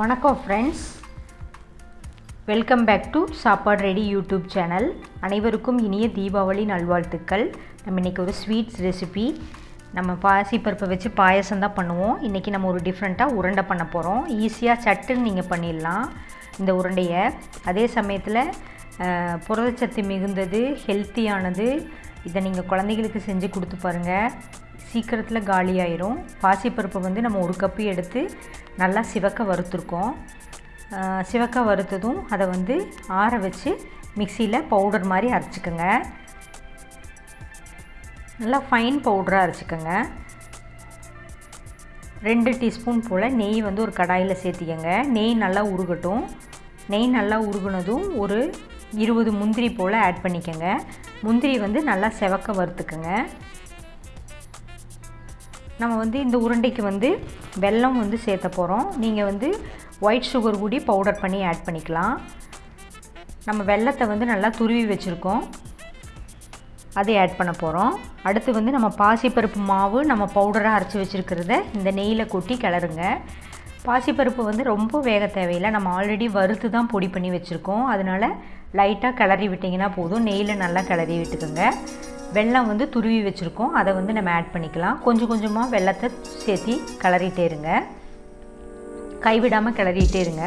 வணக்கம் friends welcome back to சாப்பாடு ready YouTube channel அனைவருக்கும் இனிய தீபாவளி நல்வாழ்த்துக்கள். நம்ம இன்றைக்கி ஒரு ஸ்வீட்ஸ் ரெசிபி நம்ம பாசிப்பருப்பை வச்சு பாயசம் தான் பண்ணுவோம். இன்றைக்கி நம்ம ஒரு டிஃப்ரெண்ட்டாக உருண்டை பண்ண போகிறோம் ஈஸியாக சட்டுன்னு நீங்கள் பண்ணிடலாம் இந்த உருண்டையை. அதே சமயத்தில் புரதச்சத்து மிகுந்தது ஹெல்த்தியானது இதை நீங்கள் குழந்தைகளுக்கு செஞ்சு கொடுத்து பாருங்கள் சீக்கிரத்தில் காலியாயிரும். பாசிப்பருப்பு வந்து நம்ம ஒரு கப்பு எடுத்து நல்லா சிவக்க வறுத்துருக்கோம். சிவக்க வறுத்ததும் அதை வந்து ஆற வச்சு மிக்சியில் பவுடர் மாதிரி அரைச்சிக்கோங்க. நல்லா ஃபைன் பவுடராக அரைச்சிக்கோங்க. ரெண்டு டீஸ்பூன் போல் நெய் வந்து ஒரு கடாயில் சேர்த்திக்கங்க. நெய் நல்லா உருகட்டும். நெய் நல்லா உருகுனதும் ஒரு இருபது முந்திரி போல் ஆட் பண்ணிக்கோங்க. முந்திரி வந்து நல்லா செவக்க வறுத்துக்கோங்க. நம்ம வந்து இந்த உருண்டைக்கு வந்து வெல்லம் வந்து சேர்த்த போகிறோம் நீங்கள் வந்து ஒயிட் சுகர் கூடி பவுடர் பண்ணி ஆட் பண்ணிக்கலாம். நம்ம வெல்லத்தை வந்து நல்லா துருவி வச்சுருக்கோம். அதை ஆட் பண்ண போகிறோம் அடுத்து வந்து நம்ம பாசிப்பருப்பு மாவு நம்ம பவுடராக அரைச்சி வச்சுருக்கிறத இந்த நெய்யில் கொட்டி கிளறுங்க. பாசிப்பருப்பு வந்து ரொம்ப வேக தேவையில்லை. நம்ம ஆல்ரெடி வறுத்து தான் பொடி பண்ணி வச்சுருக்கோம். அதனால் லைட்டாக கிளறி விட்டிங்கன்னா போதும். நெய்யில் நல்லா கிளறி விட்டுக்கோங்க. வெல்லம் வந்து துருவி வச்சுருக்கோம். அதை வந்து நம்ம ஆட் பண்ணிக்கலாம். கொஞ்சம் கொஞ்சமாக வெள்ளத்தை சேர்த்தி கிளறிட்டே இருங்க. கைவிடாமல் கிளறிட்டே இருங்க.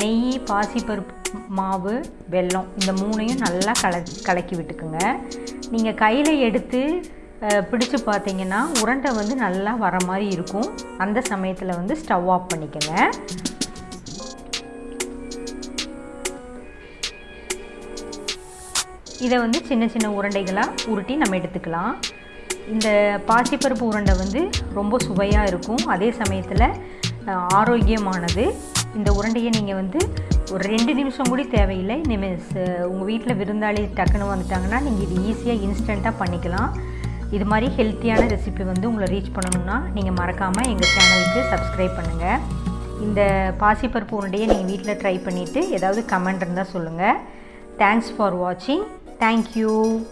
நெய் பாசிப்பருப்பு மாவு வெல்லம் இந்த மூணையும் நல்லா கல கலக்கி விட்டுக்குங்க. நீங்கள் கையில் எடுத்து பிடிச்சு பார்த்தீங்கன்னா உருண்டை வந்து நல்லா வர மாதிரி இருக்கும். அந்த சமயத்தில் வந்து ஸ்டவ் ஆஃப் பண்ணிக்கோங்க. இதை வந்து சின்ன சின்ன உருண்டைகளாக உருட்டி நம்ம எடுத்துக்கலாம். இந்த பாசிப்பருப்பு உருண்டை வந்து ரொம்ப சுவையாக இருக்கும். அதே சமயத்தில் ஆரோக்கியமானது. இந்த உருண்டையை நீங்கள் வந்து ஒரு ரெண்டு நிமிஷம் கூட தேவையில்லை. நீங்கள் உங்கள் வீட்டில் விருந்தாளி டக்குன்னு வந்துட்டாங்கன்னா நீங்கள் இது ஈஸியாக இன்ஸ்டண்ட்டாக பண்ணிக்கலாம். இது மாதிரி ஹெல்த்தியான ரெசிபி வந்து உங்களை ரீச் பண்ணணும்னா நீங்கள் மறக்காமல் எங்கள் சேனலுக்கு சப்ஸ்கிரைப் பண்ணுங்கள் இந்த பாசிப்பருப்பு உருண்டையை நீங்கள் வீட்டில் ட்ரை பண்ணிவிட்டு ஏதாவது கமெண்ட் இருந்தால் சொல்லுங்கள் தேங்க்ஸ் ஃபார் வாட்சிங் Thank you.